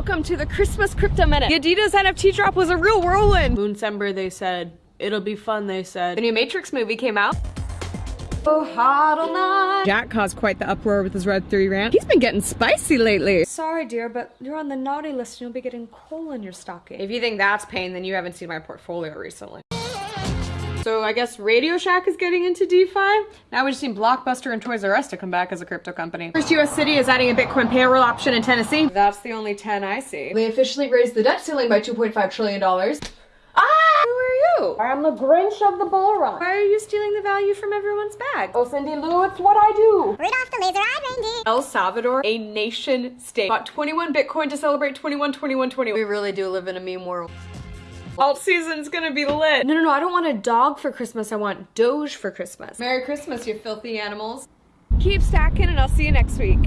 welcome to the Christmas Crypto Minute. The Adidas NFT drop was a real whirlwind. Moonsember, they said. It'll be fun, they said. The new Matrix movie came out. Oh, hodl night. Jack caused quite the uproar with his Web3 rant. He's been getting spicy lately. Sorry, dear, but you're on the naughty list and you'll be getting coal in your stocking. If you think that's pain, then you haven't seen my portfolio recently. So I guess Radio Shack is getting into DeFi. Now we just need Blockbuster and Toys R Us to come back as a crypto company. First US city is adding a Bitcoin payroll option in Tennessee. That's the only 10 I see. They officially raised the debt ceiling by $2.5 trillion. Ah! Who are you? I am the Grinch of the bull run. Why are you stealing the value from everyone's bag? Oh, Cindy Lou, it's what I do. Rudolph the laser-eyed reindeer. El Salvador, a nation state, bought 21 Bitcoin to celebrate 21, 21, 20. We really do live in a meme world. Alt season's gonna be lit. No, no, no, I don't want a dog for Christmas. I want Doge for Christmas. Merry Christmas, you filthy animals. Keep stacking and I'll see you next week.